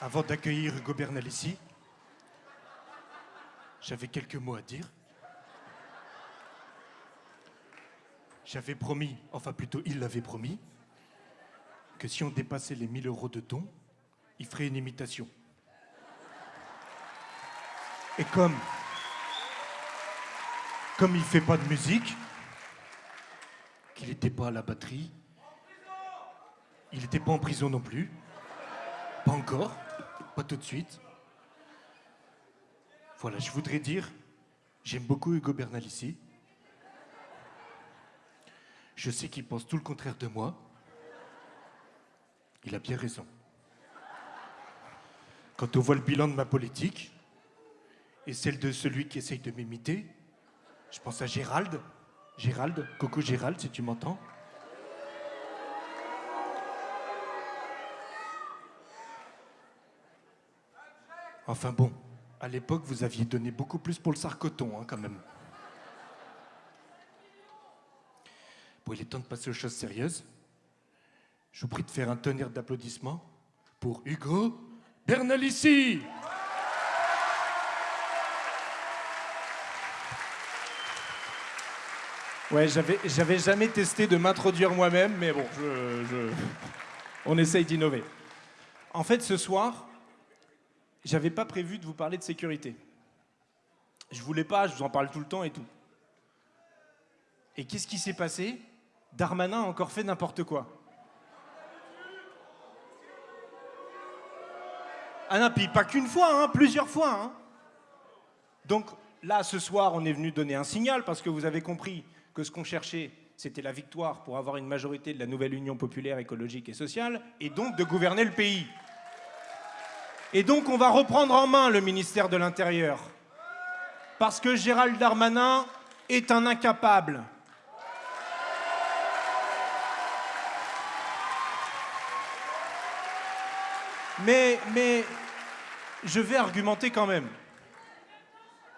Avant d'accueillir Hugo Bernal ici, j'avais quelques mots à dire. J'avais promis, enfin plutôt il l'avait promis, que si on dépassait les 1000 euros de dons, il ferait une imitation. Et comme, il fait pas de musique, qu'il n'était pas à la batterie, il n'était pas en prison non plus, pas encore, pas tout de suite. Voilà, je voudrais dire, j'aime beaucoup Hugo Bernal ici. Je sais qu'il pense tout le contraire de moi. Il a bien raison. Quand on voit le bilan de ma politique et celle de celui qui essaye de m'imiter, je pense à Gérald. Gérald, coucou Gérald, si tu m'entends. Enfin bon, à l'époque, vous aviez donné beaucoup plus pour le sarcoton, hein, quand même. Bon, il est temps de passer aux choses sérieuses. Je vous prie de faire un tonnerre d'applaudissements pour Hugo Bernalici. Ouais, j'avais, jamais testé de m'introduire moi-même, mais bon, je- on essaye d'innover. En fait, ce soir, j'avais pas prévu de vous parler de sécurité. Je voulais pas, je vous en parle tout le temps et tout. Et qu'est-ce qui s'est passé? Darmanin a encore fait n'importe quoi. Ah non, puis pas qu'une fois, hein, plusieurs fois. hein. Donc là, ce soir, on est venu donner un signal parce que vous avez compris que ce qu'on cherchait, c'était la victoire pour avoir une majorité de la nouvelle Union populaire écologique et sociale et donc de gouverner le pays. Et donc on va reprendre en main le ministère de l'Intérieur parce que Gérald Darmanin est un incapable. Mais, je vais argumenter quand même.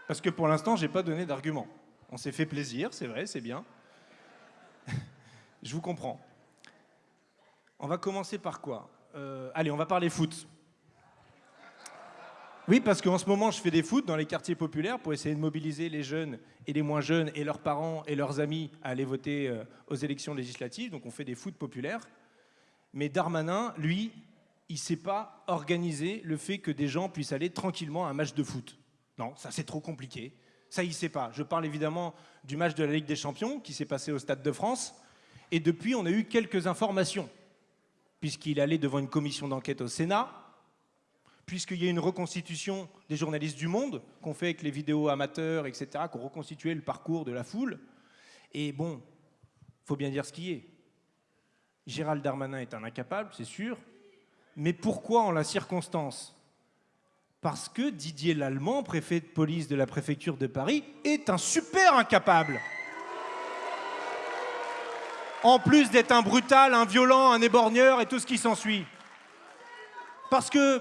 Parce que pour l'instant, j'ai pas donné d'argument. On s'est fait plaisir, c'est vrai, c'est bien. je vous comprends. On va commencer par quoi? Euh, Allez, on va parler foot. Oui, parce qu'en ce moment, je fais des foot dans les quartiers populaires pour essayer de mobiliser les jeunes et les moins jeunes et leurs parents et leurs amis à aller voter euh, aux élections législatives. Donc on fait des foot populaires. Mais Darmanin, lui, il ne sait pas organiser le fait que des gens puissent aller tranquillement à un match de foot. Non, ça c'est trop compliqué. Ça, ne sait pas. Je parle évidemment du match de la Ligue des Champions qui s'est passé au Stade de France. Et depuis, on a eu quelques informations, puisqu'il allait devant une commission d'enquête au Sénat, puisqu'il y a une reconstitution des journalistes du Monde qu'on fait avec les vidéos amateurs, etc., qu'on reconstitué le parcours de la foule. Et bon, faut bien dire ce qui est. Gérald Darmanin est un incapable, c'est sûr. Mais pourquoi en la circonstance Parce que Didier Lallemand, préfet de police de la préfecture de Paris, est un super incapable. En plus d'être un brutal, un violent, un éborgneur et tout ce qui s'ensuit. Parce que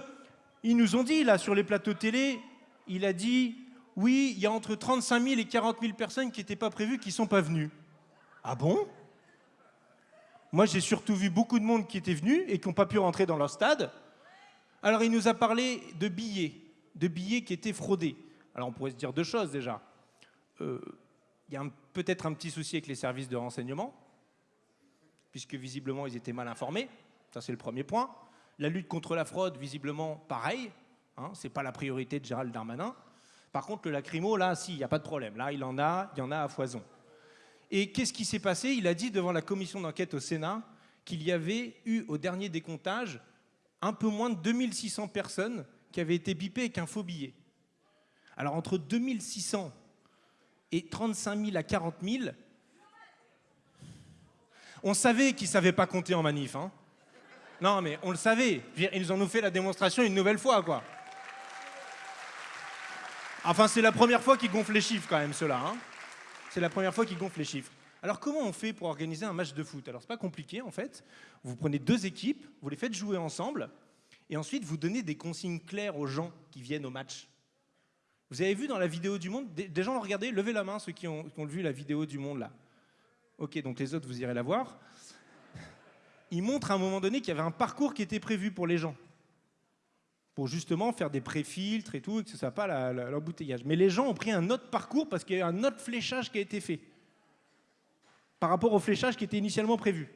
ils nous ont dit là sur les plateaux télé, il a dit oui, il y a entre 35 000 et 40 000 personnes qui n'étaient pas prévues, qui ne sont pas venues. Ah bon? Moi, j'ai surtout vu beaucoup de monde qui était venu et qui n'ont pas pu rentrer dans leur stade. Alors, il nous a parlé de billets, de billets qui étaient fraudés. Alors, on pourrait se dire deux choses déjà. Euh, Il y a peut-être un petit souci avec les services de renseignement, puisque visiblement, ils étaient mal informés. Ça, c'est le premier point. La lutte contre la fraude, visiblement, pareil. Hein, c'est pas la priorité de Gérald Darmanin. Par contre, le lacrymo, là, si, il n'y a pas de problème. Là, il en a, il y en a à foison. Et qu'est-ce qui s'est passé? Il a dit devant la commission d'enquête au Sénat qu'il y avait eu au dernier décomptage un peu moins de 2600 personnes qui avaient été bipées avec un faux billet. Alors entre 2600 et 35 000 à 40 000, on savait qu'ils ne savaient pas compter en manif. Hein. Non, mais on le savait. Ils en ont fait la démonstration une nouvelle fois, quoi. Enfin, c'est la première fois qu'ils gonflent les chiffres, quand même, ceux-là. hein. C'est la première fois qu'ils gonflent les chiffres. Alors, comment on fait pour organiser un match de foot? Alors, c'est pas compliqué, en fait. Vous prenez deux équipes, vous les faites jouer ensemble, et ensuite, vous donnez des consignes claires aux gens qui viennent au match. Vous avez vu dans la vidéo du monde, des, gens ont regardé, levez la main ceux qui ont, vu la vidéo du monde là. Ok, donc les autres, vous irez la voir. Il montre à un moment donné qu'il y avait un parcours qui était prévu pour les gens. Pour justement faire des pré-filtres et tout, et que ce ne soit pas l'embouteillage. Mais les gens ont pris un autre parcours parce qu'il y a un autre fléchage qui a été fait. Par rapport au fléchage qui était initialement prévu.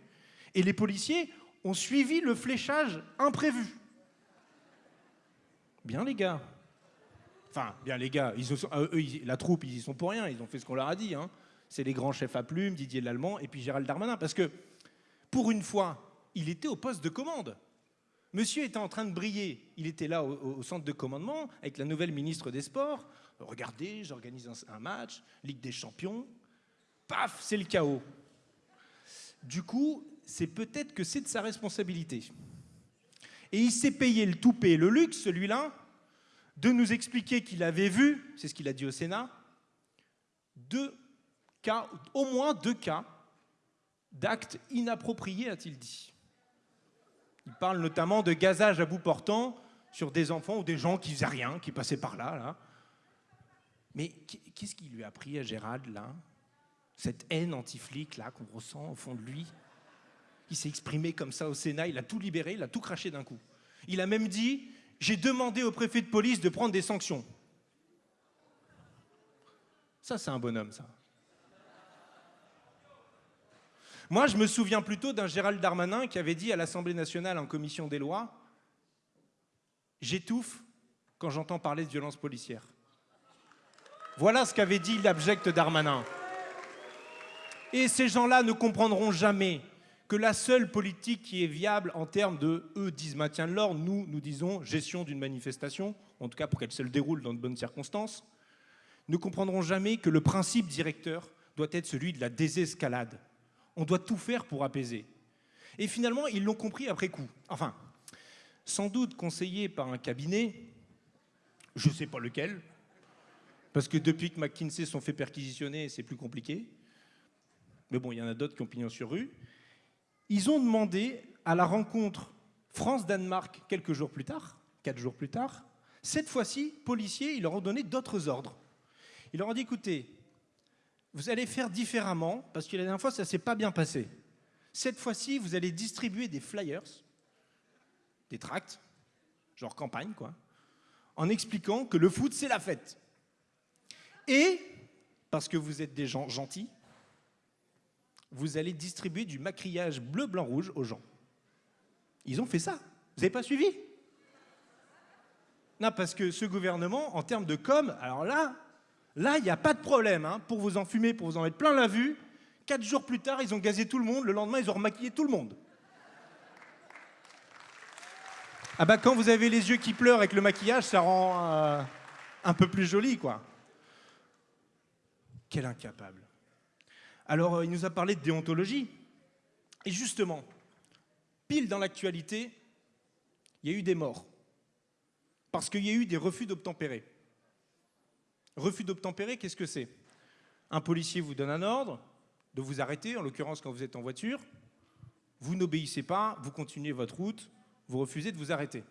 Et les policiers ont suivi le fléchage imprévu. Bien les gars. Enfin, bien les gars, euh, la troupe, ils y sont pour rien, ils ont fait ce qu'on leur a dit. Hein. C'est les grands chefs à plumes, Didier Lallemand et puis Gérald Darmanin. Parce que, pour une fois, il était au poste de commande. Monsieur était en train de briller. Il était là au, centre de commandement avec la nouvelle ministre des Sports. Regardez, j'organise un match, Ligue des Champions. Paf, c'est le chaos. Du coup, c'est peut-être que c'est de sa responsabilité. Et il s'est payé le toupet et le luxe, celui-là, de nous expliquer qu'il avait vu, c'est ce qu'il a dit au Sénat, deux cas, au moins deux cas d'actes inappropriés, a-t-il dit. Il parle notamment de gazage à bout portant sur des enfants ou des gens qui faisaient rien, qui passaient par là. Mais qu'est-ce qui lui a pris à Gérald, là? Cette haine anti-flic, là, qu'on ressent au fond de lui il s'est exprimé comme ça au Sénat, il a tout libéré, il a tout craché d'un coup. Il a même dit J'ai demandé au préfet de police de prendre des sanctions. Ça, c'est un bonhomme, ça. Moi, je me souviens plutôt d'un Gérald Darmanin qui avait dit à l'Assemblée nationale en commission des lois J'étouffe quand j'entends parler de violence policière. Voilà ce qu'avait dit l'abject Darmanin. Et ces gens-là ne comprendront jamais que la seule politique qui est viable en termes de, eux disent maintien de l'ordre, nous, nous disons gestion d'une manifestation, en tout cas pour qu'elle se déroule dans de bonnes circonstances, ne comprendront jamais que le principe directeur doit être celui de la désescalade. On doit tout faire pour apaiser. Et finalement, ils l'ont compris après coup. Enfin, sans doute conseillé par un cabinet, je ne sais pas lequel, parce que depuis que McKinsey sont fait perquisitionner, c'est plus compliqué. Mais bon, il y en a d'autres qui ont pignon sur rue. Ils ont demandé à la rencontre France-Danemark quelques jours plus tard, quatre jours plus tard, cette fois-ci, policiers, ils leur ont donné d'autres ordres. Ils leur ont dit, écoutez, vous allez faire différemment, parce que la dernière fois, ça ne s'est pas bien passé. Cette fois-ci, vous allez distribuer des flyers, des tracts, genre campagne, quoi, en expliquant que le foot, c'est la fête. Et, parce que vous êtes des gens gentils, vous allez distribuer du maquillage bleu, blanc, rouge aux gens. Ils ont fait ça. Vous n'avez pas suivi? Non, parce que ce gouvernement, en termes de com, alors là, là, il n'y a pas de problème. Hein. pour vous enfumer, pour vous en mettre plein la vue, quatre jours plus tard, ils ont gazé tout le monde. Le lendemain, ils ont remaquillé tout le monde. Ah bah quand vous avez les yeux qui pleurent avec le maquillage, ça rend euh, un peu plus joli, quoi. Quel incapable. Alors, euh, il nous a parlé de déontologie. Et justement, pile dans l'actualité, il y a eu des morts. Parce qu'il y a eu des refus d'obtempérer. Refus d'obtempérer, qu'est-ce que c'est? Un policier vous donne un ordre de vous arrêter, en l'occurrence quand vous êtes en voiture. Vous n'obéissez pas, vous continuez votre route, vous refusez de vous arrêter.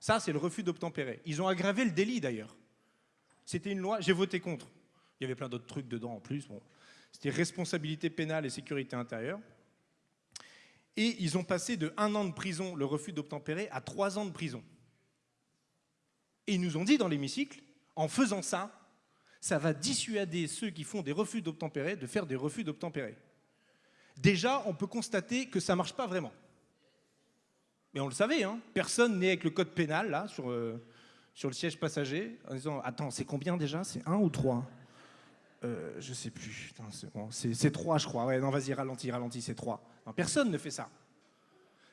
Ça, c'est le refus d'obtempérer. Ils ont aggravé le délit d'ailleurs. C'était une loi, j'ai voté contre. Il y avait plein d'autres trucs dedans en plus. C'était responsabilité pénale et sécurité intérieure. Et ils ont passé de un an de prison, le refus d'obtempérer, à trois ans de prison. Et ils nous ont dit dans l'hémicycle, en faisant ça, ça va dissuader ceux qui font des refus d'obtempérer de faire des refus d'obtempérer. Déjà, on peut constater que ça ne marche pas vraiment. Mais on le savait, hein personne n'est avec le code pénal, là, sur, euh, sur le siège passager, en disant Attends, c'est combien déjà? C'est un ou trois? Euh, je sais plus. C'est trois, je crois. Non, vas-y, ralentis, ralentis, c'est trois. personne ne fait ça.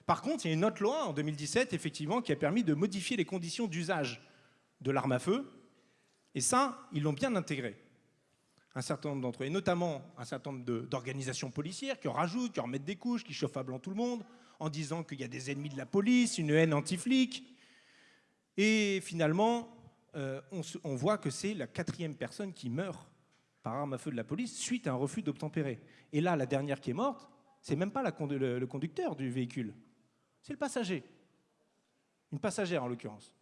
Par contre, il y a une autre loi en 2017, effectivement, qui a permis de modifier les conditions d'usage de l'arme à feu. Et ça, ils l'ont bien intégré. Un certain nombre d'entre eux, et notamment un certain nombre d'organisations policières qui en rajoutent, qui en remettent des couches, qui chauffent à blanc tout le monde, en disant qu'il y a des ennemis de la police, une haine anti-flic. Et finalement, euh, on voit que c'est la quatrième personne qui meurt arme à feu de la police suite à un refus d'obtempérer. Et là, la dernière qui est morte, c'est même pas le, le conducteur du véhicule, c'est le passager. Une passagère en l'occurrence.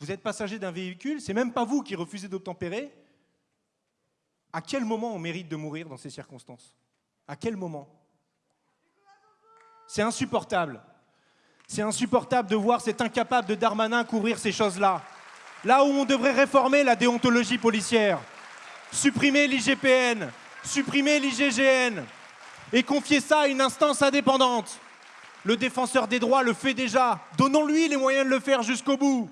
Vous êtes passager d'un véhicule, c'est même pas vous qui refusez d'obtempérer. À quel moment on mérite de mourir dans ces circonstances? À quel moment? C'est insupportable. C'est insupportable de voir cet incapable de Darmanin couvrir ces choses-là. Là où on devrait réformer la déontologie policière, supprimer l'IGPN, supprimer l'IGGN et confier ça à une instance indépendante. Le défenseur des droits le fait déjà. Donnons-lui les moyens de le faire jusqu'au bout.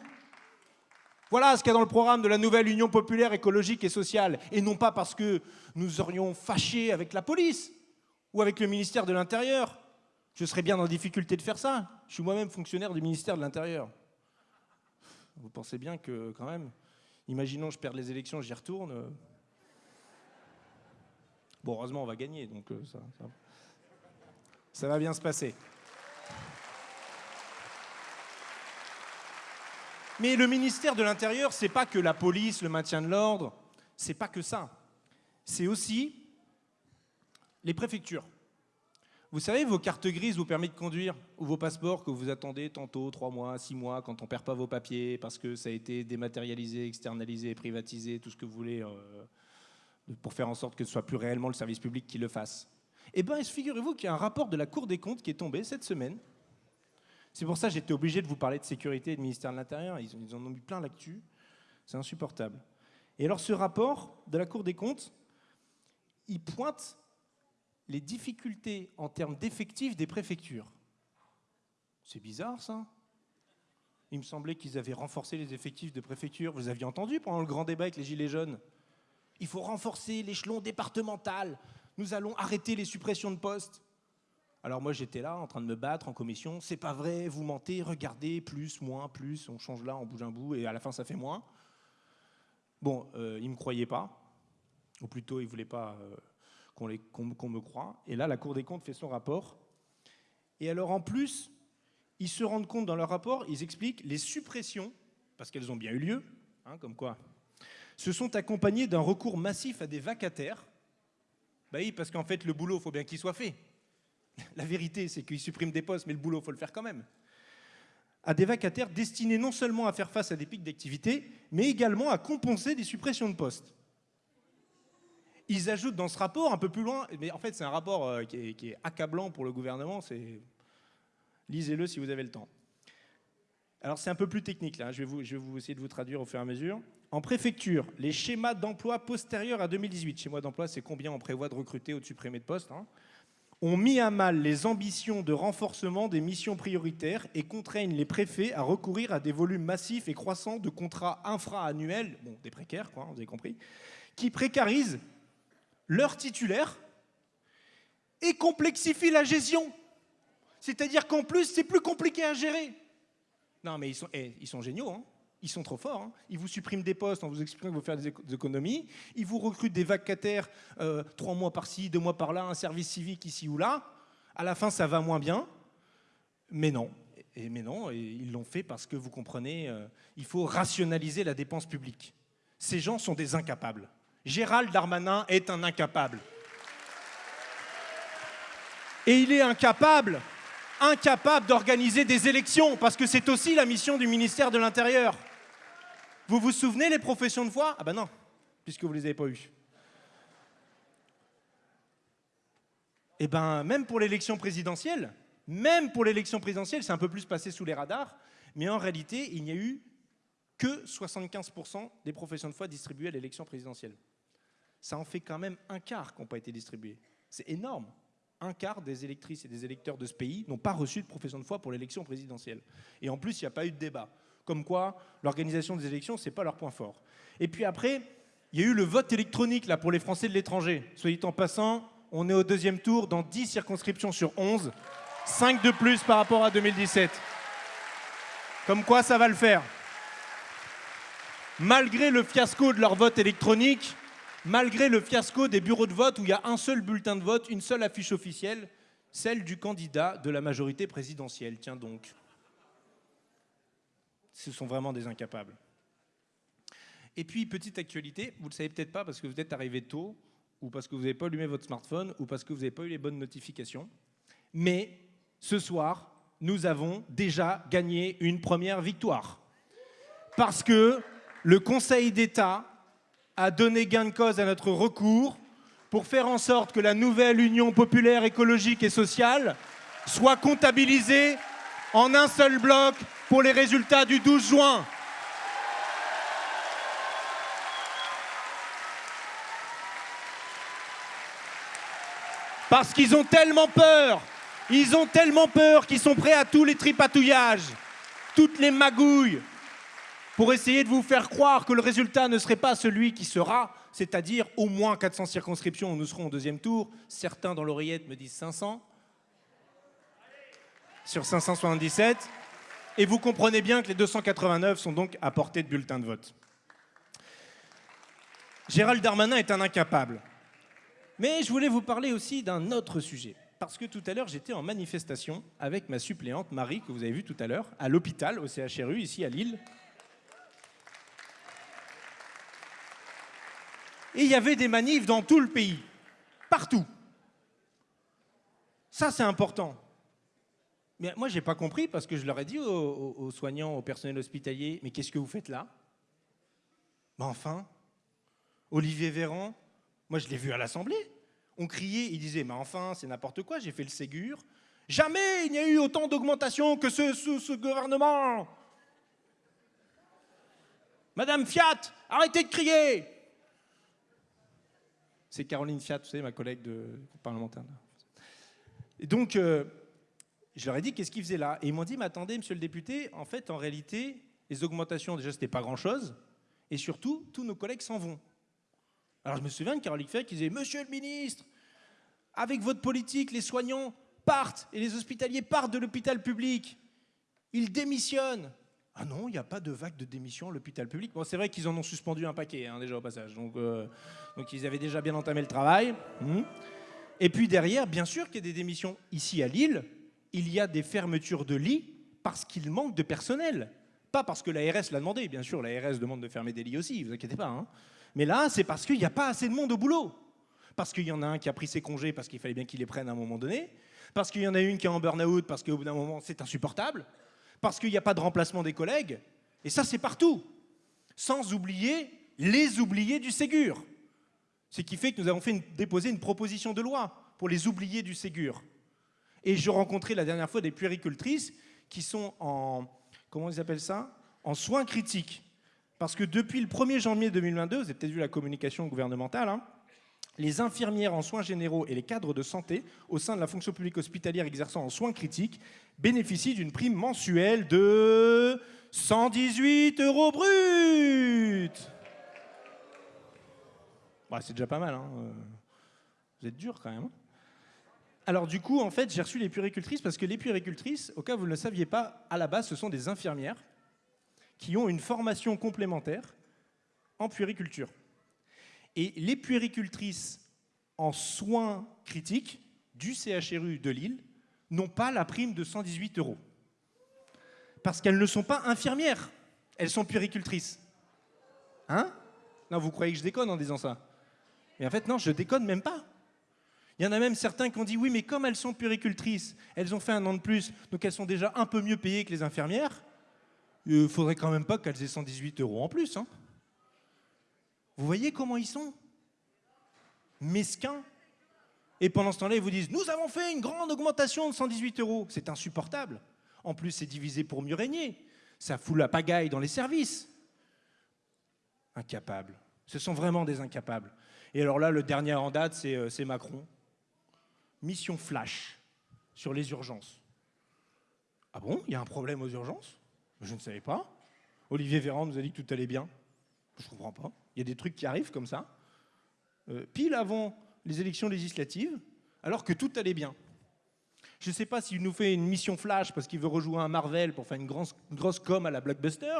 Voilà ce qu'il y a dans le programme de la nouvelle Union populaire écologique et sociale. Et non pas parce que nous aurions fâché avec la police ou avec le ministère de l'Intérieur. Je serais bien la difficulté de faire ça. Je suis moi-même fonctionnaire du ministère de l'Intérieur. Vous pensez bien que, quand même, imaginons je perds les élections, j'y retourne. Bon, heureusement, on va gagner, donc euh, ça, ça, ça va bien se passer. Mais le ministère de l'Intérieur, c'est pas que la police, le maintien de l'ordre, c'est pas que ça. C'est aussi les préfectures. Vous savez, vos cartes grises, vos permis de conduire ou vos passeports que vous attendez tantôt, trois mois, six mois, quand on perd pas vos papiers parce que ça a été dématérialisé, externalisé, privatisé, tout ce que vous voulez, euh, pour faire en sorte que ce soit plus réellement le service public qui le fasse. Eh bien, figurez-vous qu'il y a un rapport de la Cour des comptes qui est tombé cette semaine c'est pour ça que j'étais obligé de vous parler de sécurité et de ministère de l'Intérieur. Ils, ils, en ont mis plein l'actu. C'est insupportable. Et alors ce rapport de la Cour des comptes, il pointe les difficultés en termes d'effectifs des préfectures. C'est bizarre ça Il me semblait qu'ils avaient renforcé les effectifs de préfecture. Vous aviez entendu pendant le grand débat avec les Gilets jaunes Il faut renforcer l'échelon départemental. Nous allons arrêter les suppressions de postes. Alors moi j'étais là en train de me battre en commission, c'est pas vrai, vous mentez, regardez, plus, moins, plus, on change là, on bouge un bout et à la fin ça fait moins. Bon, euh, ils ne me croyaient pas, ou plutôt ils ne voulaient pas euh, qu'on qu qu me croie. Et là la Cour des comptes fait son rapport. Et alors en plus, ils se rendent compte dans leur rapport, ils expliquent les suppressions, parce qu'elles ont bien eu lieu, hein, comme quoi, se sont accompagnées d'un recours massif à des vacataires. Bah oui, parce qu'en fait le boulot, il faut bien qu'il soit fait. La vérité, c'est qu'ils suppriment des postes, mais le boulot, il faut le faire quand même. À des vacataires destinés non seulement à faire face à des pics d'activité, mais également à compenser des suppressions de postes. Ils ajoutent dans ce rapport un peu plus loin, mais en fait c'est un rapport euh, qui, est, accablant pour le gouvernement, lisez-le si vous avez le temps. Alors c'est un peu plus technique là, je vais, vous, je vais vous essayer de vous traduire au fur et à mesure. En préfecture, les schémas d'emploi postérieurs à 2018, schéma d'emploi c'est combien on prévoit de recruter ou de supprimer de postes, hein ont mis à mal les ambitions de renforcement des missions prioritaires et contraignent les préfets à recourir à des volumes massifs et croissants de contrats infra-annuels, bon, des précaires, quoi, vous avez compris, qui précarisent leurs titulaires et complexifient la gestion. C'est-à-dire qu'en plus, c'est plus compliqué à gérer. Non, mais ils sont, eh, ils sont géniaux. Hein ils sont trop forts. Hein. Ils vous suppriment des postes en vous expliquant qu'il faut faire des économies. Ils vous recrutent des vacataires euh, trois mois par-ci, deux mois par-là, un service civique ici ou là. À la fin, ça va moins bien. Mais non. Et, mais non, ils l'ont fait parce que vous comprenez, euh, il faut rationaliser la dépense publique. Ces gens sont des incapables. Gérald Darmanin est un incapable. Et il est incapable, incapable d'organiser des élections, parce que c'est aussi la mission du ministère de l'Intérieur. Vous vous souvenez les professions de foi Ah ben non, puisque vous ne les avez pas eues. Eh ben même pour l'élection présidentielle, même pour l'élection présidentielle, c'est un peu plus passé sous les radars, mais en réalité, il n'y a eu que 75% des professions de foi distribuées à l'élection présidentielle. Ça en fait quand même un quart qui n'ont pas été distribués. C'est énorme. Un quart des électrices et des électeurs de ce pays n'ont pas reçu de profession de foi pour l'élection présidentielle. Et en plus, il n'y a pas eu de débat comme quoi l'organisation des élections, ce n'est pas leur point fort. Et puis après, il y a eu le vote électronique là, pour les Français de l'étranger. Soyez en passant, on est au deuxième tour dans 10 circonscriptions sur 11, 5 de plus par rapport à 2017. Comme quoi ça va le faire. Malgré le fiasco de leur vote électronique, malgré le fiasco des bureaux de vote où il y a un seul bulletin de vote, une seule affiche officielle, celle du candidat de la majorité présidentielle. Tiens donc ce sont vraiment des incapables. Et puis, petite actualité, vous ne le savez peut-être pas parce que vous êtes arrivé tôt, ou parce que vous n'avez pas allumé votre smartphone, ou parce que vous n'avez pas eu les bonnes notifications. Mais ce soir, nous avons déjà gagné une première victoire. Parce que le Conseil d'État a donné gain de cause à notre recours pour faire en sorte que la nouvelle Union populaire écologique et sociale soit comptabilisée en un seul bloc pour les résultats du 12 juin. Parce qu'ils ont tellement peur, ils ont tellement peur qu'ils sont prêts à tous les tripatouillages, toutes les magouilles, pour essayer de vous faire croire que le résultat ne serait pas celui qui sera, c'est-à-dire au moins 400 circonscriptions où nous serons au deuxième tour. Certains dans l'oreillette me disent 500 sur 577. Et vous comprenez bien que les 289 sont donc à portée de bulletin de vote. Gérald Darmanin est un incapable. Mais je voulais vous parler aussi d'un autre sujet. Parce que tout à l'heure, j'étais en manifestation avec ma suppléante Marie, que vous avez vue tout à l'heure, à l'hôpital, au CHRU, ici à Lille. Et il y avait des manifs dans tout le pays, partout. Ça, c'est important. Mais moi, je n'ai pas compris parce que je leur ai dit aux, soignants, au personnel hospitalier, mais qu'est-ce que vous faites là? Ben Enfin, Olivier Véran, moi, je l'ai vu à l'Assemblée. On criait, il disait, mais enfin, c'est n'importe quoi, j'ai fait le Ségur. Jamais il n'y a eu autant d'augmentation que ce, ce, gouvernement. Madame Fiat, arrêtez de crier. C'est Caroline Fiat, vous savez, ma collègue de parlementaire. Et donc, euh, je leur ai dit qu'est-ce qu'ils faisaient là? Et ils m'ont dit, mais attendez, monsieur le député, en fait, en réalité, les augmentations, déjà, c'était pas grand-chose. Et surtout, tous nos collègues s'en vont. Alors je me souviens de Caroline Fiat qui disait Monsieur le ministre, avec votre politique, les soignants partent et les hospitaliers partent de l'hôpital public. Ils démissionnent. Ah non, il n'y a pas de vague de démission à l'hôpital public. Bon, c'est vrai qu'ils en ont suspendu un paquet, hein, déjà au passage. Donc, euh, donc, ils avaient déjà bien entamé le travail. Hmm. Et puis derrière, bien sûr qu'il y a des démissions. Ici à Lille, il y a des fermetures de lits parce qu'il manque de personnel. Pas parce que l'ARS l'a demandé. Bien sûr, l'ARS demande de fermer des lits aussi, vous inquiétez pas. Hein. Mais là, c'est parce qu'il n'y a pas assez de monde au boulot. Parce qu'il y en a un qui a pris ses congés parce qu'il fallait bien qu'il les prenne à un moment donné. Parce qu'il y en a une qui est en burn-out parce qu'au bout d'un moment, c'est insupportable. Parce qu'il n'y a pas de remplacement des collègues. Et ça, c'est partout. Sans oublier les oubliés du Ségur. Ce qui fait que nous avons fait déposer une proposition de loi pour les oubliés du Ségur. Et je rencontrais la dernière fois des puéricultrices qui sont en, comment ils ça? En soins critiques. Parce que depuis le 1er janvier 2022, vous avez peut-être vu la communication gouvernementale, hein, les infirmières en soins généraux et les cadres de santé au sein de la fonction publique hospitalière exerçant en soins critiques bénéficient d'une prime mensuelle de 118 euros bruts. Bah, c'est déjà pas mal. Hein. Vous êtes dur quand même. Hein. Alors du coup, en fait, j'ai reçu les puéricultrices parce que les puéricultrices, au cas où vous ne le saviez pas, à la base, ce sont des infirmières qui ont une formation complémentaire en puériculture. Et les puéricultrices en soins critiques du CHRU de Lille n'ont pas la prime de 118 euros. Parce qu'elles ne sont pas infirmières, elles sont puéricultrices. Hein? Non, vous croyez que je déconne en disant ça? Mais en fait, non, je déconne même pas. Il y en a même certains qui ont dit oui, mais comme elles sont puéricultrices, elles ont fait un an de plus, donc elles sont déjà un peu mieux payées que les infirmières, il faudrait quand même pas qu'elles aient 118 euros en plus. Hein. Vous voyez comment ils sont Mesquins. Et pendant ce temps-là, ils vous disent Nous avons fait une grande augmentation de 118 euros. C'est insupportable. En plus, c'est divisé pour mieux régner. Ça fout la pagaille dans les services. Incapables. Ce sont vraiment des incapables. Et alors là, le dernier en date, c'est euh, Macron. Mission flash sur les urgences. Ah bon? Il y a un problème aux urgences? Je ne savais pas. Olivier Véran nous a dit que tout allait bien. Je ne comprends pas. Il y a des trucs qui arrivent comme ça, euh, pile avant les élections législatives, alors que tout allait bien. Je ne sais pas s'il nous fait une mission flash parce qu'il veut rejouer un Marvel pour faire une grosse, grosse com à la blockbuster,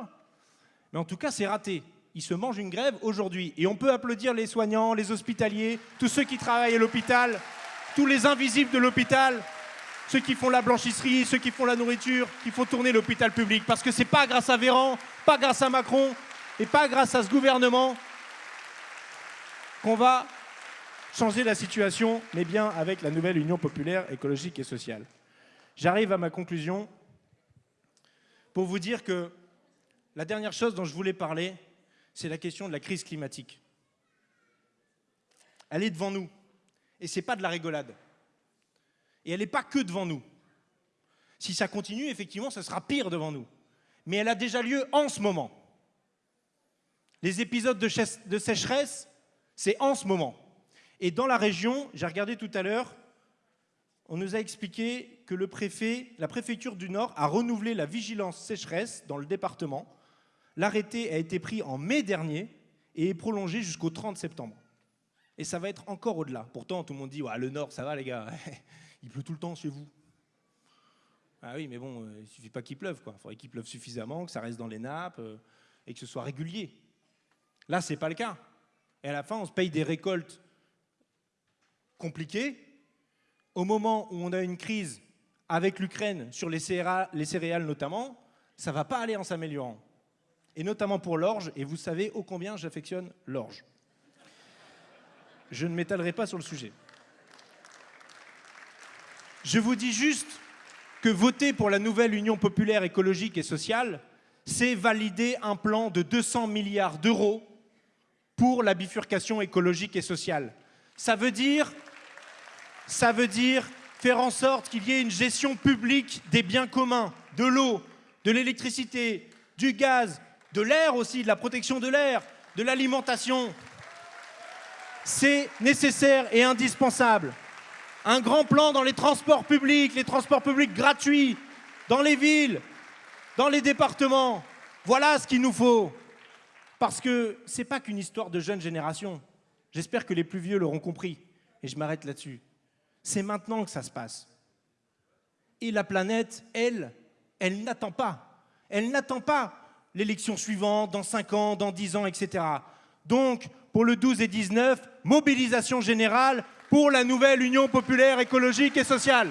mais en tout cas, c'est raté. Il se mange une grève aujourd'hui. Et on peut applaudir les soignants, les hospitaliers, tous ceux qui travaillent à l'hôpital, tous les invisibles de l'hôpital, ceux qui font la blanchisserie, ceux qui font la nourriture, qui font tourner l'hôpital public. Parce que ce n'est pas grâce à Véran, pas grâce à Macron et pas grâce à ce gouvernement qu'on va changer la situation, mais bien avec la nouvelle Union populaire écologique et sociale. J'arrive à ma conclusion pour vous dire que la dernière chose dont je voulais parler, c'est la question de la crise climatique. elle est devant nous. Et ce n'est pas de la rigolade. Et elle n'est pas que devant nous. Si ça continue, effectivement, ce sera pire devant nous. Mais elle a déjà lieu en ce moment. Les épisodes de, sécheresse, c'est en ce moment. Et dans la région, j'ai regardé tout à l'heure, on nous a expliqué que la préfecture du Nord a renouvelé la vigilance sécheresse dans le département. L'arrêté a été pris en mai dernier et est prolongé jusqu'au 30 septembre. Et ça va être encore au-delà. Pourtant, tout le monde dit le Nord, ça va les gars, il pleut tout le temps chez vous. Ah oui, mais bon, euh, il suffit pas qu'il pleuve, quoi. Il faudrait qu'il pleuve suffisamment, que ça reste dans les nappes euh, et que ce soit régulier. Là, c'est pas le cas. Et à la fin, on se paye des récoltes compliquées. Au moment où on a une crise avec l'Ukraine sur les céréales, les céréales notamment, ça va pas aller en s'améliorant. Et notamment pour l'orge, et vous savez ô combien j'affectionne l'orge. Je ne m'étalerai pas sur le sujet. Je vous dis juste que voter pour la nouvelle Union populaire écologique et sociale, c'est valider un plan de 200 milliards d'euros pour la bifurcation écologique et sociale. Ça veut dire, ça veut dire faire en sorte qu'il y ait une gestion publique des biens communs, de l'eau, de l'électricité, du gaz, de l'air aussi, de la protection de l'air, de l'alimentation. C'est nécessaire et indispensable. Un grand plan dans les transports publics, les transports publics gratuits, dans les villes, dans les départements. Voilà ce qu'il nous faut. Parce que ce n'est pas qu'une histoire de jeune génération. J'espère que les plus vieux l'auront compris. Et je m'arrête là-dessus. C'est maintenant que ça se passe. Et la planète, elle, elle n'attend pas. Elle n'attend pas l'élection suivante, dans 5 ans, dans 10 ans, etc. Donc, pour le 12 et 19, mobilisation générale pour la nouvelle Union populaire écologique et sociale.